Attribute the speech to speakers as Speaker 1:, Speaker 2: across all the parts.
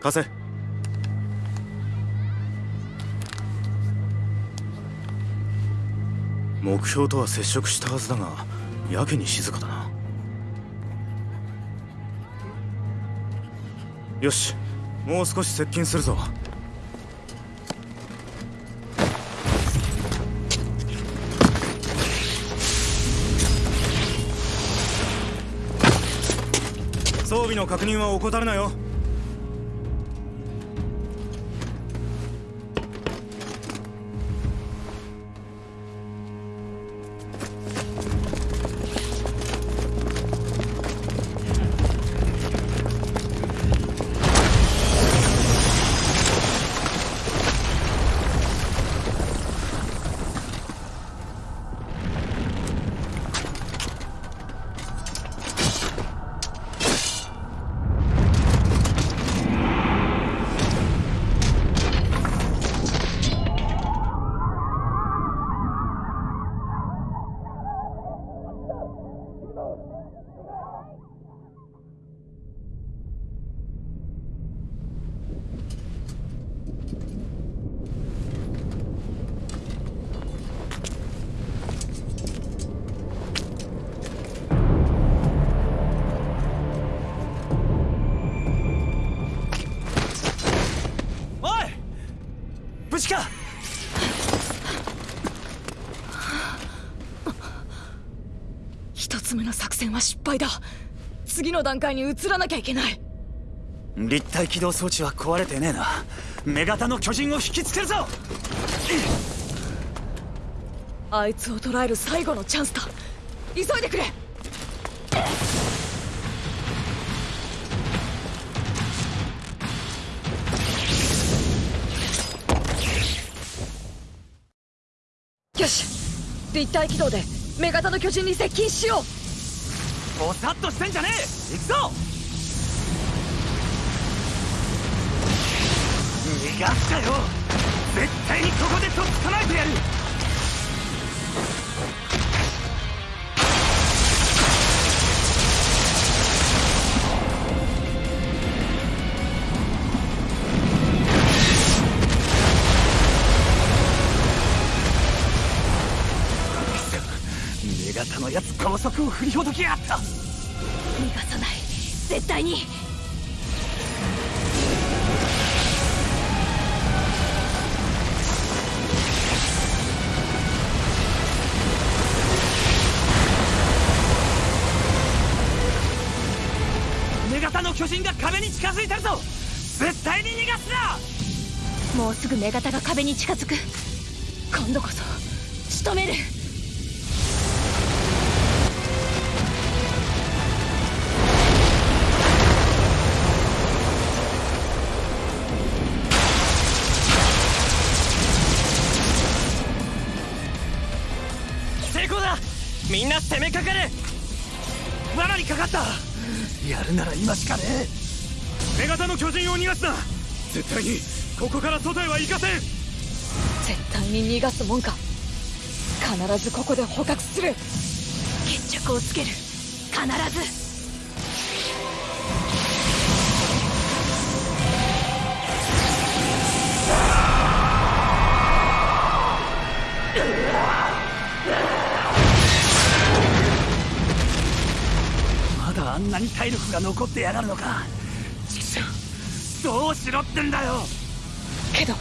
Speaker 1: 貸せ。目標とは接触したはずだがやけに静かだな。よしもう少し接近するぞ。装備の確認は怠るなよ。
Speaker 2: は失敗だ。次の段階に移らなきゃいけない。
Speaker 3: 立体起動装置は壊れてねえな。目型の巨人を引きつけるぞ！
Speaker 2: あいつを捕らえる最後のチャンスだ。急いでくれ！よし！立体起動で目型の巨人に接近しよう
Speaker 3: ぼさっとしてんじゃねえ。行くぞ。逃がしたよ。絶対にここでとっ捕まえてやる。のやつ高速を振りほどきやがった。
Speaker 2: 逃がさない。絶対に。
Speaker 3: 目型の巨人が壁に近づいてるぞ。絶対に逃がすな。
Speaker 2: もうすぐ目型が壁に近づく。今度こそ仕留める
Speaker 3: 攻めかかれ罠にかかった。やるなら今しかねえ。目型の巨人を逃がすな。絶対にここから外へは行かせん。
Speaker 2: 絶対に逃がすもんか。必ずここで捕獲する。決着をつける。必ず
Speaker 3: んなに体力が残ってやがるのか。畜生どうしろってんだよ。
Speaker 2: けど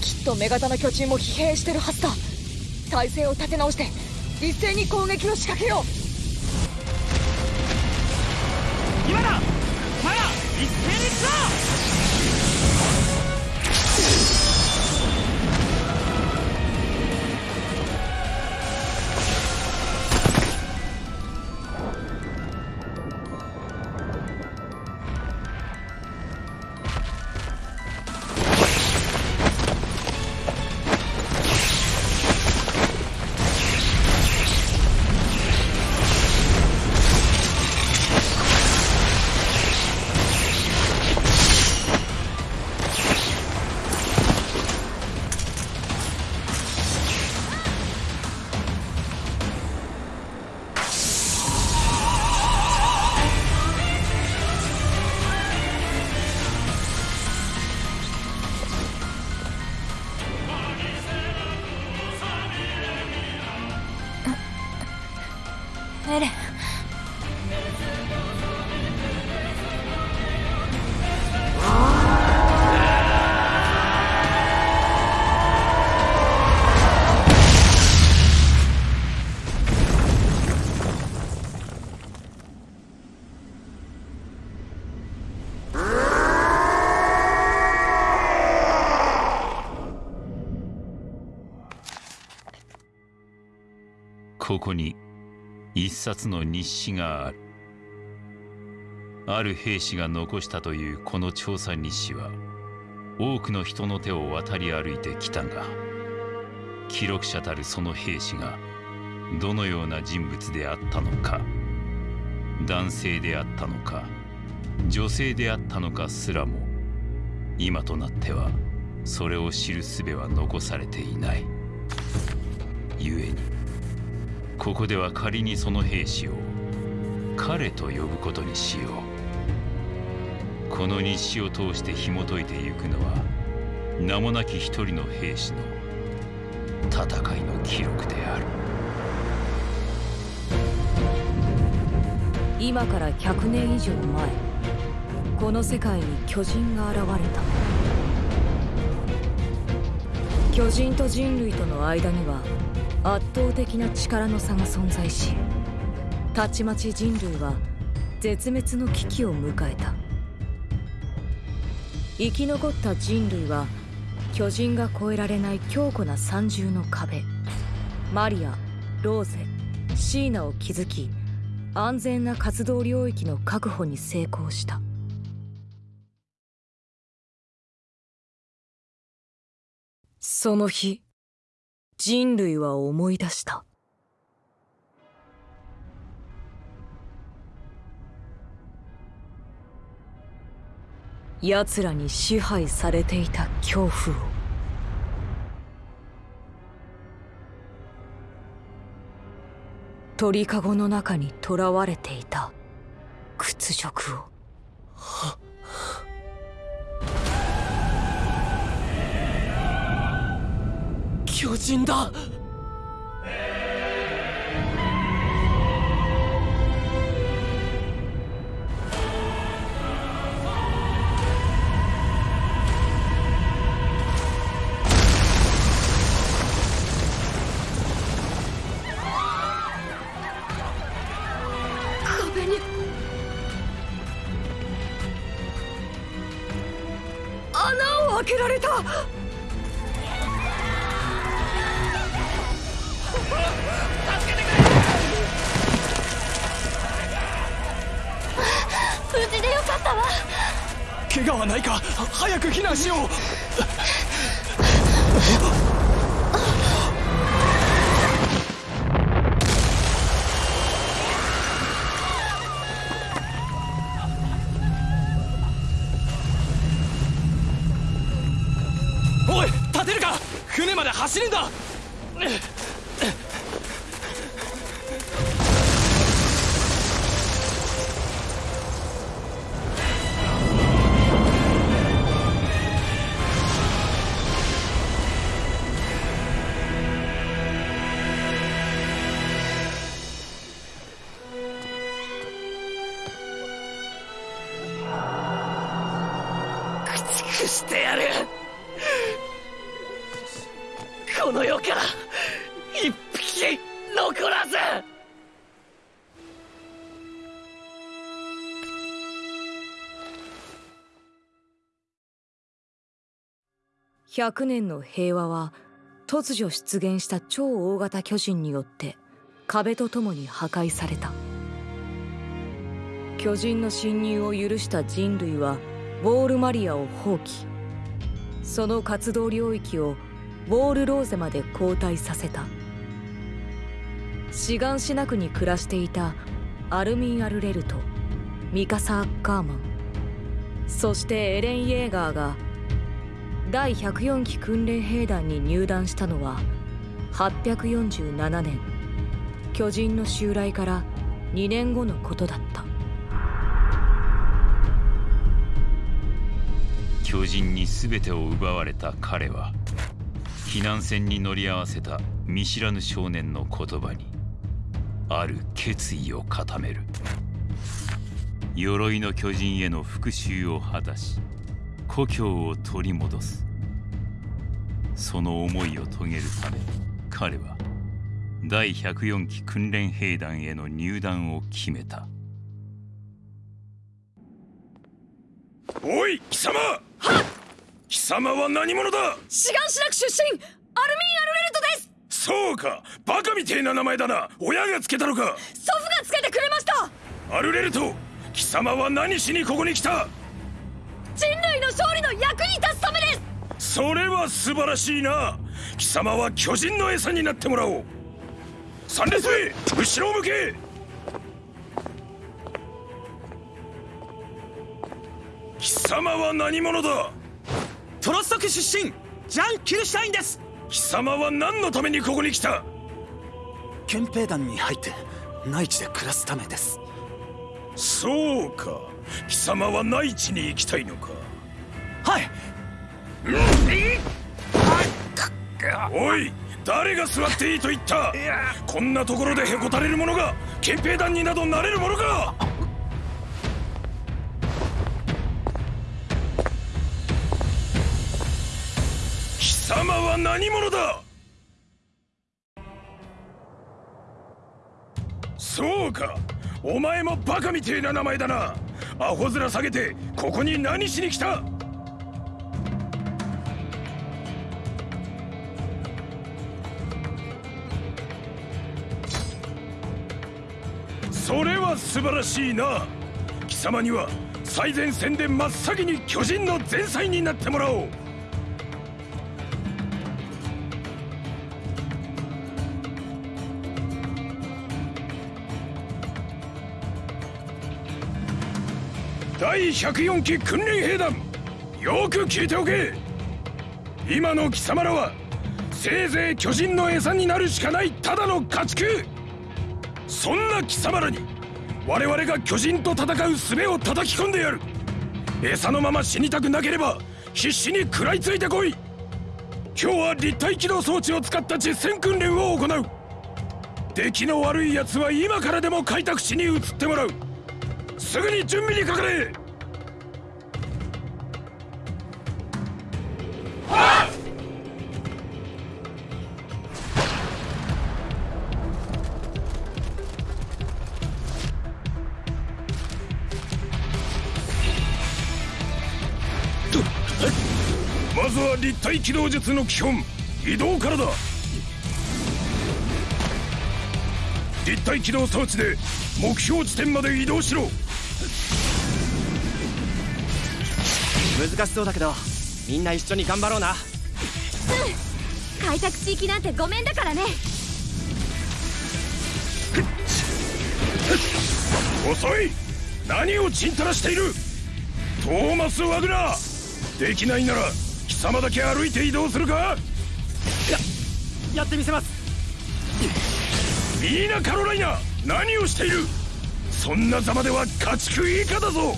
Speaker 2: きっと目型の巨人も疲弊してるはずだ。体勢を立て直して一斉に攻撃を仕掛けよう
Speaker 3: 今だお前ら一斉に行くぞ
Speaker 4: エレン
Speaker 5: 冊の日誌がある。ある兵士が残したというこの調査日誌は多くの人の手を渡り歩いてきたが記録者たるその兵士がどのような人物であったのか男性であったのか女性であったのかすらも今となってはそれを知る術は残されていない。故にここでは仮にその兵士を彼と呼ぶことにしよう。この日誌を通して紐解いてゆくのは名もなき一人の兵士の戦いの記録である。
Speaker 4: 今から100年以上前この世界に巨人が現れた。巨人と人類との間には圧倒的な力の差が存在したちまち人類は絶滅の危機を迎えた。生き残った人類は巨人が越えられない強固な三重の壁マリアローゼシーナを築き安全な活動領域の確保に成功した。その日人類は思い出した。奴らに支配されていた恐怖を。鳥かごの中に囚われていた屈辱を。
Speaker 6: は巨人だ。走るんだ。
Speaker 4: 100年の平和は突如出現した超大型巨人によって壁とともに破壊された。巨人の侵入を許した人類はウォールマリアを放棄。その活動領域をウォールローゼまで後退させた。志願しなくに暮らしていたアルミン・アルレルとミカサ・アッカーマンそしてエレン・イェーガーが第104期訓練兵団に入団したのは847年。巨人の襲来から2年後のことだった。
Speaker 5: 巨人に全てを奪われた彼は避難船に乗り合わせた見知らぬ少年の言葉にある決意を固める。鎧の巨人への復讐を果たし故郷を取り戻す。その思いを遂げるため彼は第104期訓練兵団への入団を決めた。
Speaker 7: おい貴様！貴様は何者だ？
Speaker 2: 志願しなく出身アルミン・アルレルトです！
Speaker 7: そうかバカみてえな名前だな。親がつけたのか。
Speaker 2: 祖父がつけてくれました！
Speaker 7: アルレルト貴様は何しにここに来た？
Speaker 2: 人類の勝利の役に立つためです。
Speaker 7: それは素晴らしいな。貴様は巨人の餌になってもらおう。三列目後ろを向け。貴様は何者だ？
Speaker 8: トロストク出身ジャン・キルシュタインです。
Speaker 7: 貴様は何のためにここに来た？
Speaker 8: 憲兵団に入って内地で暮らすためです。
Speaker 7: そうか貴様は内地に行きたいのか？
Speaker 8: はい。
Speaker 7: おい誰が座っていいと言った？こんなところでへこたれる者が？憲兵団になどなれるものか貴様は何者だ？そうか。お前もバカみてえな名前だなアホ面下げてここに何しに来た？それは素晴らしいな。貴様には最前線で真っ先に巨人の前菜になってもらおう。第104期訓練兵団。よく聞いておけ。今の貴様らはせいぜい巨人の餌になるしかないただの家畜。そんな貴様らに我々が巨人と戦う術を叩き込んでやる。餌のまま死にたくなければ必死に食らいついてこい。今日は立体機動装置を使った実戦訓練を行う。出来の悪い奴は今からでも開拓地に移ってもらう。すぐに準備にかかれ。ずは立体機動術の基本。移動からだ。立体機動装置で目標地点まで移動しろ。
Speaker 9: 難しそうだけどみんな一緒に頑張ろうな。
Speaker 10: 開拓地域なんてごめんだからね。
Speaker 7: 遅い。何をちんたらしている。トーマス・ワグナー。できないなら貴様だけ歩いて移動するか？
Speaker 9: やってみせます。
Speaker 7: ミーナ・カロライナ何をしている？そんなざまでは家畜以下だぞ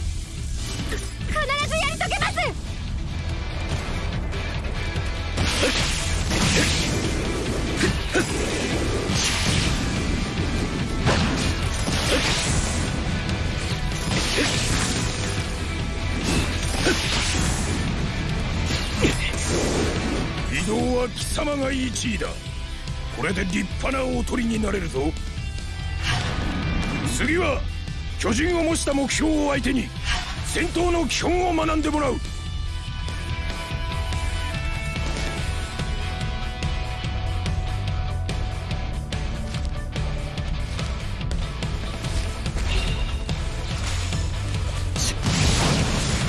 Speaker 7: は貴様が1位だ。これで立派なおとりになれるぞ。次は巨人を模した目標を相手に戦闘の基本を学んでもらう。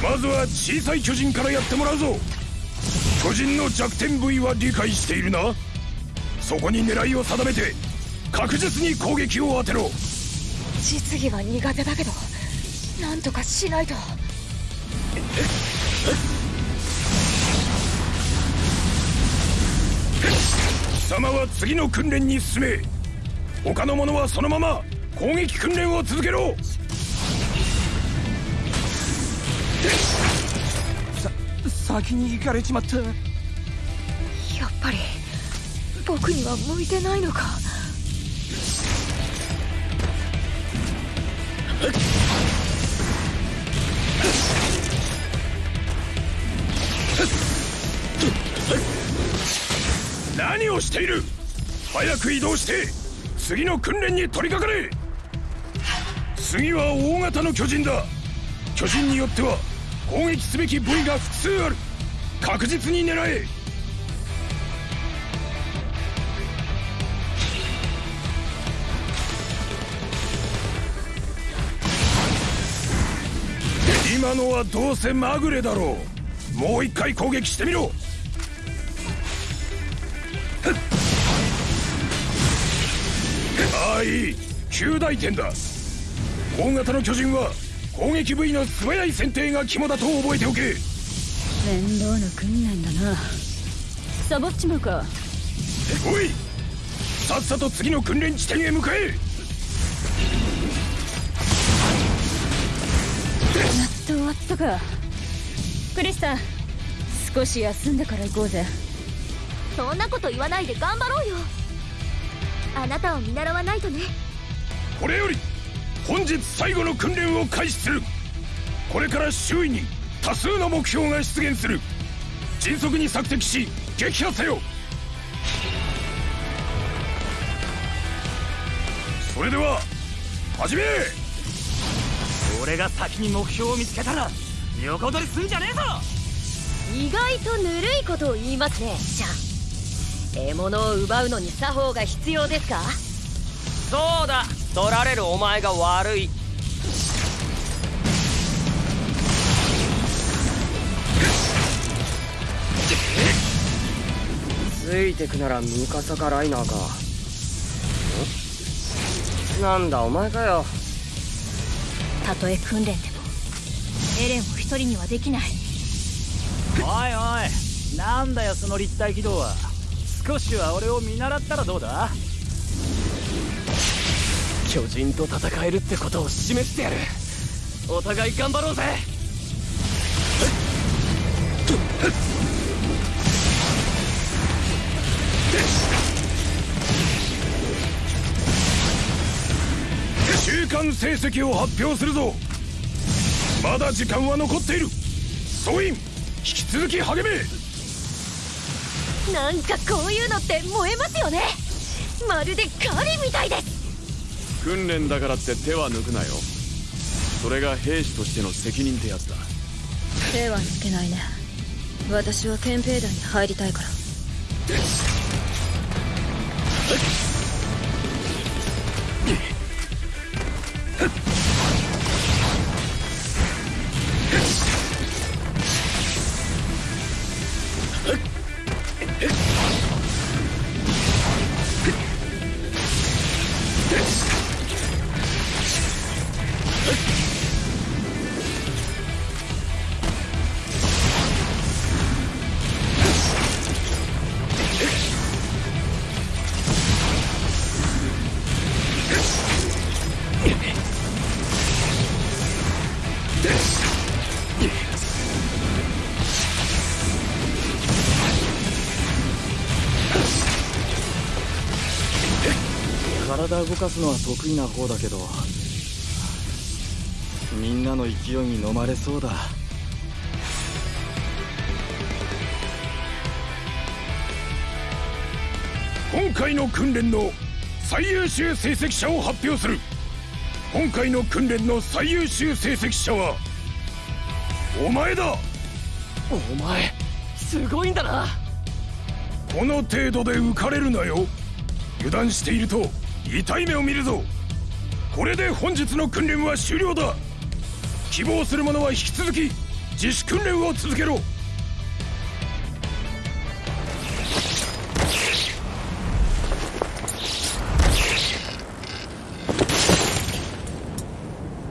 Speaker 7: まずは小さい巨人からやってもらうぞ。巨人の弱点部位は理解しているな。そこに狙いを定めて確実に攻撃を当てろ。
Speaker 2: 実技は苦手だけどなんとかしないと。
Speaker 7: 貴様は次の訓練に進め。他の者はそのまま攻撃訓練を続けろ
Speaker 9: 先に行かれちまった。
Speaker 2: やっぱり僕には向いてないのか。
Speaker 7: 何をしている？早く移動して。次の訓練に取り掛かれ。次は大型の巨人だ。巨人によっては攻撃すべき部位が複数ある。確実に狙え。今のはどうせまぐれだろう。もう一回攻撃してみろ。ああいい。9大点だ。大型の巨人は攻撃部位の素早い選定が肝だと覚えておけ。
Speaker 10: 面倒な訓練だな。サボっちまうか。
Speaker 7: おいさっさと次の訓練地点へ向かえ。
Speaker 10: やっと終わったか。クリスタン少し休んでから行こうぜ。そんなこと言わないで頑張ろうよ。あなたを見習わないとね。
Speaker 7: これより本日最後の訓練を開始する。これから周囲に多数の目標が出現する。迅速に索敵し撃破せよ。それでは始め!
Speaker 3: 俺が先に目標を見つけたら横取りすんじゃねえぞ!
Speaker 10: 意外とぬるいことを言いますね。じゃあ獲物を奪うのに作法が必要ですか?
Speaker 11: そうだ取られるお前が悪い。ついてくならムカサカライナーか。んなんだお前かよ。
Speaker 10: たとえ訓練でもエレンを一人にはできない。
Speaker 3: おいおいなんだよその立体軌道は。少しは俺を見習ったらどうだ？
Speaker 11: 巨人と戦えるってことを示してやる。お互い頑張ろうぜ。
Speaker 7: 中間成績を発表するぞ。まだ時間は残っている。総員引き続き励め。
Speaker 10: なんかこういうのって燃えますよね。まるで狩りみたいです
Speaker 12: 訓練だからって手は抜くなよ。それが兵士としての責任ってやつだ。
Speaker 2: 手は抜けないね。私は憲兵団に入りたいから。
Speaker 3: 動かすのは得意な方だけどみんなの勢いに飲まれそうだ。
Speaker 7: 今回の訓練の最優秀成績者を発表する。今回の訓練の最優秀成績者はお前だ。
Speaker 11: お前すごいんだな。
Speaker 7: この程度で浮かれるなよ。油断していると痛い目を見るぞ。これで本日の訓練は終了だ。希望する者は引き続き自主訓練を続けろ。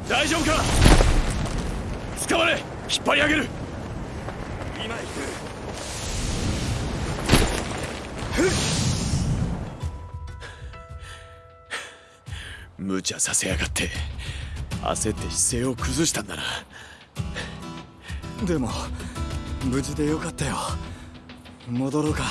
Speaker 7: 大丈夫か？捕まれ。引っ張り上げる。茶させやがって。焦って姿勢を崩したんだな。
Speaker 3: でも無事でよかったよ。戻ろうか。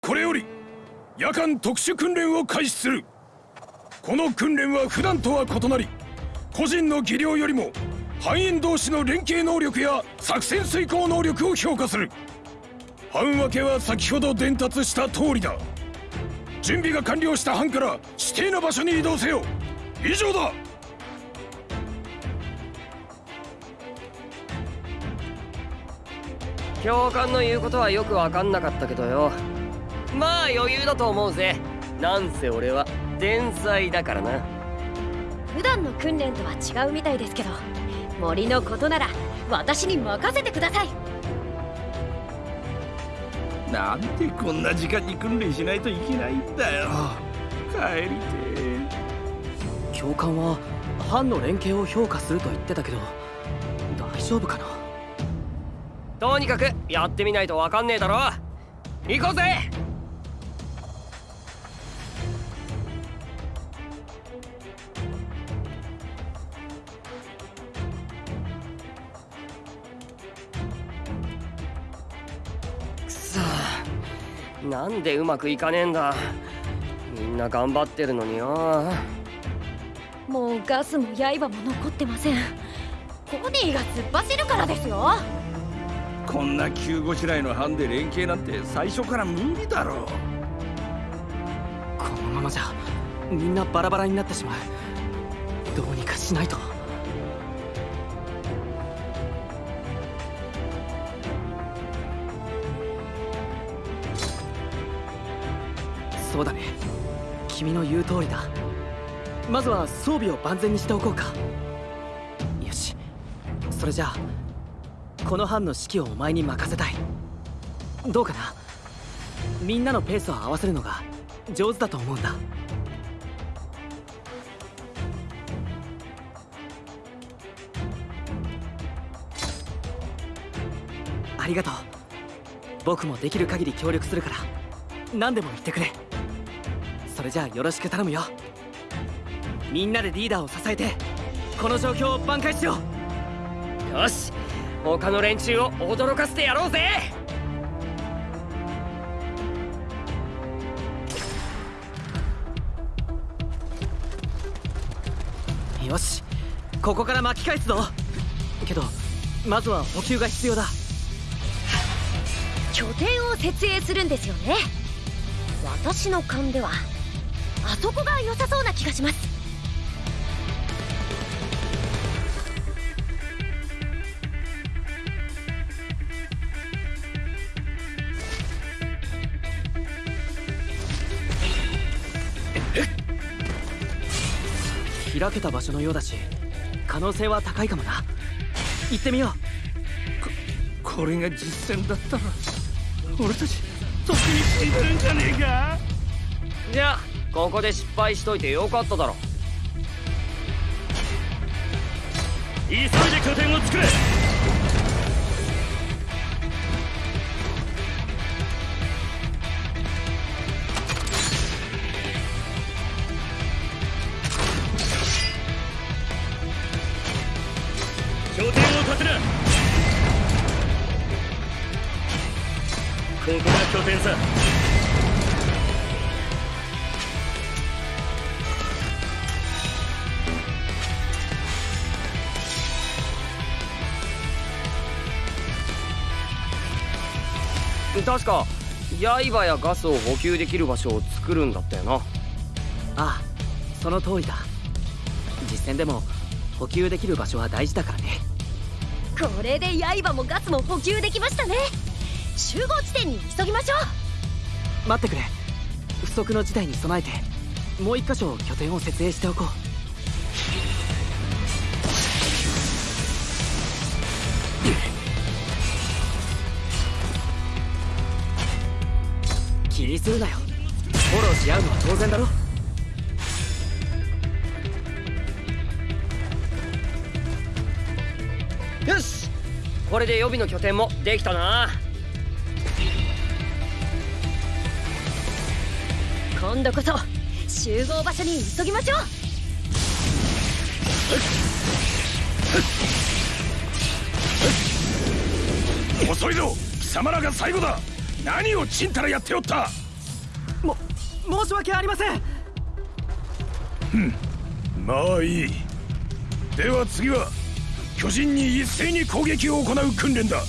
Speaker 7: これより夜間特殊訓練を開始する。この訓練は普段とは異なり個人の技量よりも班員同士の連携能力や作戦遂行能力を評価する。班分けは先ほど伝達した通りだ。準備が完了した班から指定の場所に移動せよ。以上だ。
Speaker 11: 教官の言うことはよく分かんなかったけどよ。まあ余裕だと思うぜ。なんせ俺は天才だからな。
Speaker 10: 普段の訓練とは違うみたいですけど森のことなら私に任せてください。
Speaker 13: なんでこんな時間に訓練しないといけないんだよ。帰りて
Speaker 6: 教官は班の連携を評価すると言ってたけど大丈夫かな？
Speaker 11: とにかくやってみないと分かんねえだろ。行こうぜなんでうまくいかねえんだ。みんな頑張ってるのによ。
Speaker 10: もうガスも刃も残ってません。コニーが突っ走るからですよ。
Speaker 13: こんな急ごしらえの班で連携なんて最初から無理だろ
Speaker 6: このままじゃみんなバラバラになってしまう。どうにかしないとそうだね。君の言う通りだ。まずは装備を万全にしておこうか。よし。それじゃあこの班の指揮をお前に任せたい。どうかな？みんなのペースを合わせるのが上手だと思うんだ。ありがとう。僕もできる限り協力するから何でも言ってくれ。それじゃあよろしく頼むよ。みんなでリーダーを支えてこの状況を挽回しよう。
Speaker 11: よし他の連中を驚かせてやろうぜ。
Speaker 6: よしここから巻き返すぞ。けどまずは補給が必要だ。
Speaker 10: 拠点を設営するんですよね。私の勘では。あそこが良さそうな気がします。
Speaker 6: 開けた場所のようだし可能性は高いかもな。行ってみよう。
Speaker 13: これが実戦だったら俺たちとっくに死んでるんじゃねえか？
Speaker 11: じゃあここで失敗しといてよかっただろ。
Speaker 1: 急いで拠点を作れ。拠点を立てなここが拠点さ。
Speaker 11: 確か。刃やガスを補給できる場所を作るんだったよな。
Speaker 6: ああその通りだ。実戦でも補給できる場所は大事だからね。
Speaker 10: これで刃もガスも補給できましたね。集合地点に急ぎましょ
Speaker 6: 待ってくれ。不測の事態に備えてもう一箇所拠点を設営しておこうするなよ。フォローし合うのは当然だろ。
Speaker 11: よし。これで予備の拠点もできたな。
Speaker 10: 今度こそ集合場所に急ぎましょう。
Speaker 7: 遅いぞ。貴様らが最後だ。何をちんたらやっておった。
Speaker 6: 申し訳ありません。
Speaker 7: まあいい。では次は巨人に一斉に攻撃を行う訓練だ。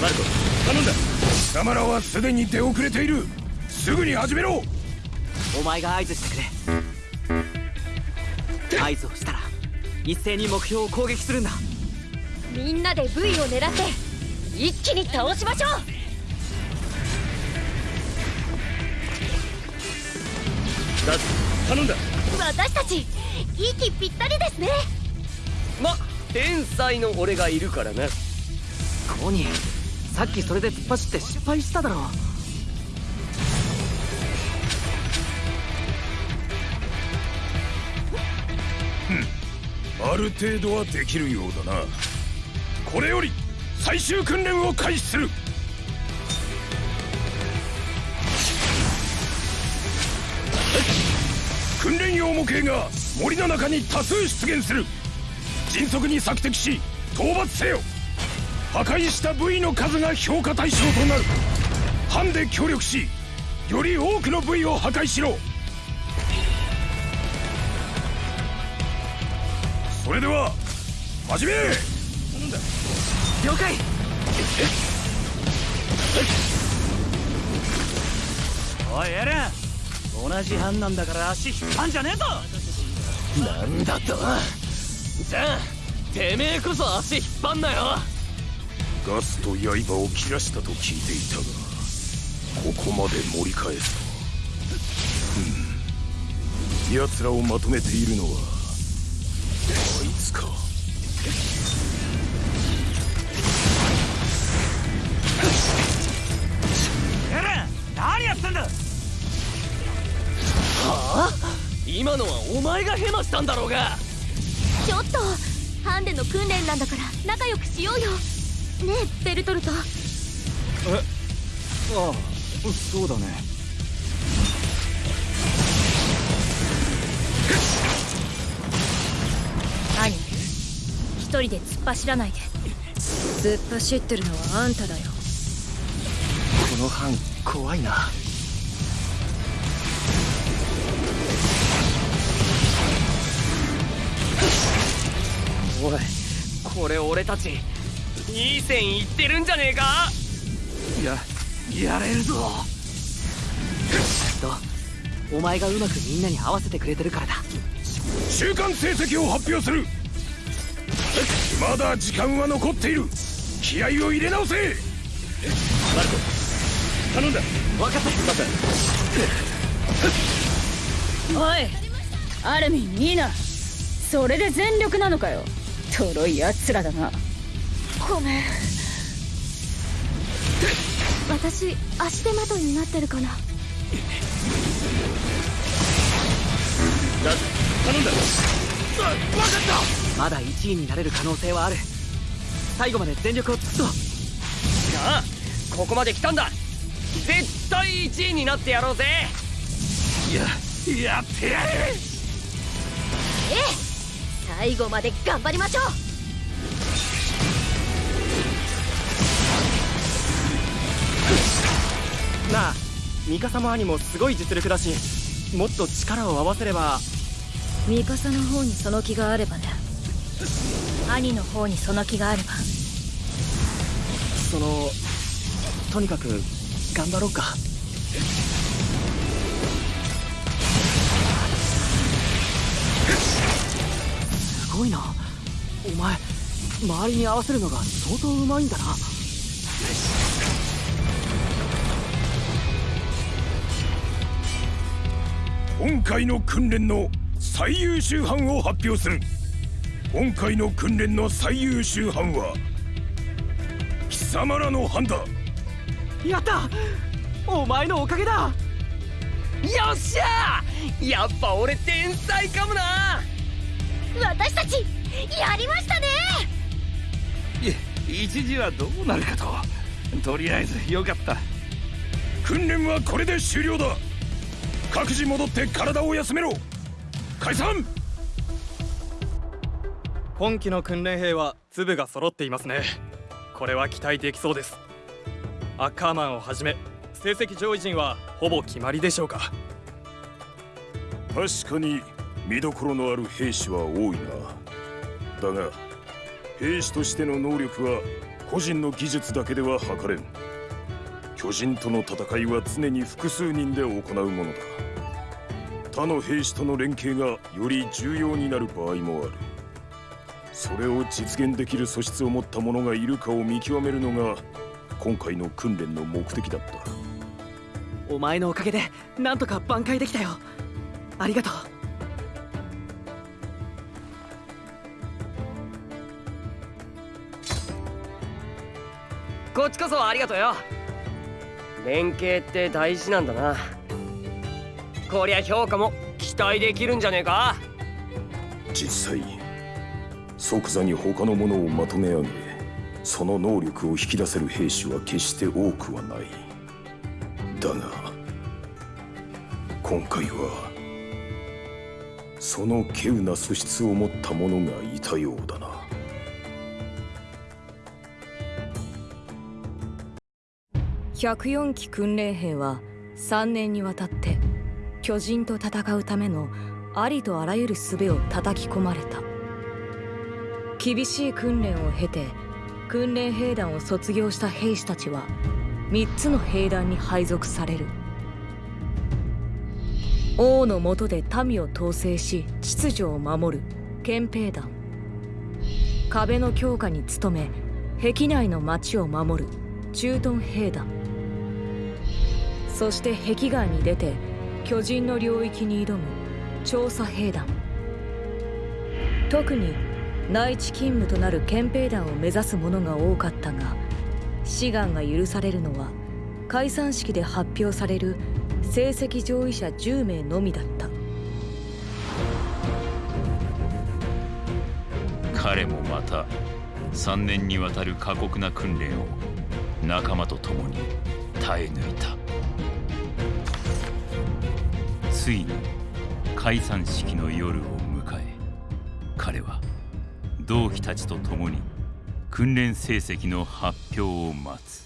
Speaker 7: マルコ頼んだ。貴様らはすでに出遅れている。すぐに始めろ。
Speaker 6: お前が合図してくれ。合図をしたら一斉に目標を攻撃するんだ。
Speaker 10: みんなで V を狙って一気に倒しましょう。
Speaker 7: だ頼んだ。
Speaker 10: 私たち息ぴったりですね。
Speaker 11: ま天才の俺がいるからな。
Speaker 6: コニーさっきそれで突っ走って失敗しただろ
Speaker 7: ある程度はできるようだな。これより最終訓練を開始する。訓練用模型が森の中に多数出現する。迅速に索敵し討伐せよ。破壊した V の数が評価対象となる。班で協力しより多くの V を破壊しろ。それでは始め!
Speaker 6: 了解。おいエレン。同じ班なんだから足引っ張んじゃねえぞ。
Speaker 11: なんだと？じゃあてめえこそ足引っ張んなよ。
Speaker 7: ガスと刃を切らしたと聞いていたがここまで盛り返すと。はうん。奴らをまとめているのはつか。
Speaker 6: エレン何やってんだ。
Speaker 11: はあ？今のはお前がヘマしたんだろうが。
Speaker 10: ちょっとハンデの訓練なんだから仲良くしようよ。ねえベルトルト。
Speaker 6: ああそうだね
Speaker 10: 人で突っ走らないで。突っ走ってるのはあんただよ。
Speaker 6: この班怖いな。
Speaker 11: おいこれ俺たちいい線いってるんじゃねえか？
Speaker 6: ややれるぞ。とお前がうまくみんなに合わせてくれてるからだ。
Speaker 7: 週間成績を発表するまだ時間は残っている。気合を入れ直せ。マルコ頼んだ。
Speaker 6: 分かった。
Speaker 10: おいアルミンニーナ。それで全力なのかよ。とろいやつらだな。ごめん。私足手まといになってるかな。
Speaker 7: だ頼んだ
Speaker 6: まだ1位になれる可能性はある。最後まで全力を尽くそう。
Speaker 11: じゃあここまで来たんだ。絶対1位になってやろうぜ。
Speaker 7: ややってやれ
Speaker 10: ええ。最後まで頑張りましょう。
Speaker 6: なあミカサも兄もすごい実力だしもっと力を合わせれば。
Speaker 10: ミカサの方にその気があればね兄の方にその気があれば。
Speaker 6: そのとにかく頑張ろうか。すごいな。お前周りに合わせるのが相当うまいんだな。
Speaker 7: 今回の訓練の最優秀班を発表する今回の訓練の最優秀班は貴様らの班だ
Speaker 6: やった！お前のおかげだ！
Speaker 11: よっしゃ！やっぱ俺天才かもな！
Speaker 10: 私たちやりましたね！
Speaker 13: い一時はどうなるかと。とりあえずよかった。
Speaker 7: 訓練はこれで終了だ。各自戻って体を休めろ。解散
Speaker 14: 今期の訓練兵は粒が揃っていますね。これは期待できそうです。アッカーマンをはじめ成績上位陣はほぼ決まりでしょうか。
Speaker 7: 確かに見どころのある兵士は多いな。だが兵士としての能力は個人の技術だけでは測れん。巨人との戦いは常に複数人で行うものだ。他の兵士との連携がより重要になる場合もある。それを実現できる素質を持った者がいるかを見極めるのが今回の訓練の目的だった。
Speaker 14: お前のおかげでなんとか挽回できたよ。ありがとう。
Speaker 11: こっちこそありがとうよ。連携って大事なんだな。こりゃ評価も期待できるんじゃねえか？
Speaker 7: 実際即座に他の者をまとめ上げその能力を引き出せる兵士は決して多くはない。だが今回はその稀有な素質を持った者がいたようだな。
Speaker 4: 104期訓練兵は3年にわたって巨人と戦うためのありとあらゆる術を叩き込まれた。厳しい訓練を経て訓練兵団を卒業した兵士たちは3つの兵団に配属される。王の下で民を統制し秩序を守る憲兵団。壁の強化に努め壁内の町を守る駐屯兵団。そして壁外に出て巨人の領域に挑む調査兵団。特に内地勤務となる憲兵団を目指す者が多かったが志願が許されるのは解散式で発表される成績上位者10名のみだった。
Speaker 5: 彼もまた3年にわたる過酷な訓練を仲間と共に耐え抜いた。ついに解散式の夜を迎え彼は同期たちと共に訓練成績の発表を待つ。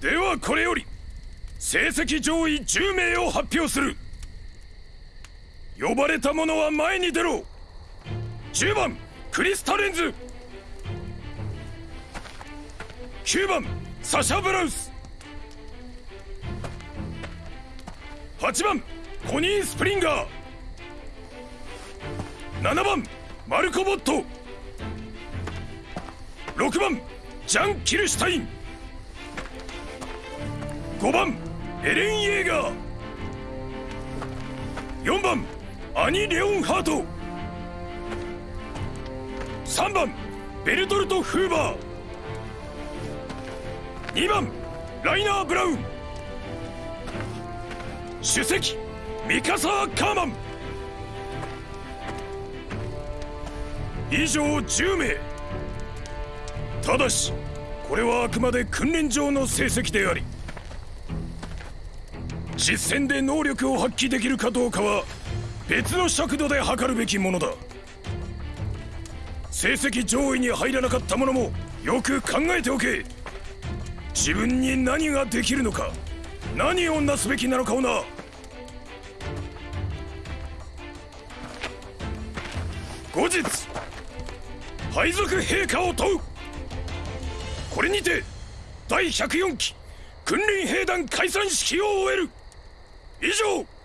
Speaker 7: ではこれより成績上位10名を発表する。呼ばれた者は前に出ろ。10番クリスタレンズ。9番サシャ・ブラウス。8番コニー・スプリンガー。7番マルコ・ボット。6番ジャン・キルシュタイン。5番エレン・イェーガー。4番アニ・レオンハート。3番ベルトルト・フーバー。2番ライナー・ブラウン。主席ミカサー・カーマン。以上10名。ただしこれはあくまで訓練上の成績であり実戦で能力を発揮できるかどうかは別の尺度で測るべきものだ。成績上位に入らなかった者もよく考えておけ。自分に何ができるのか。何をなすべきなのかをな。後日配属陛下を問う。これにて第104期訓練兵団解散式を終える。以上。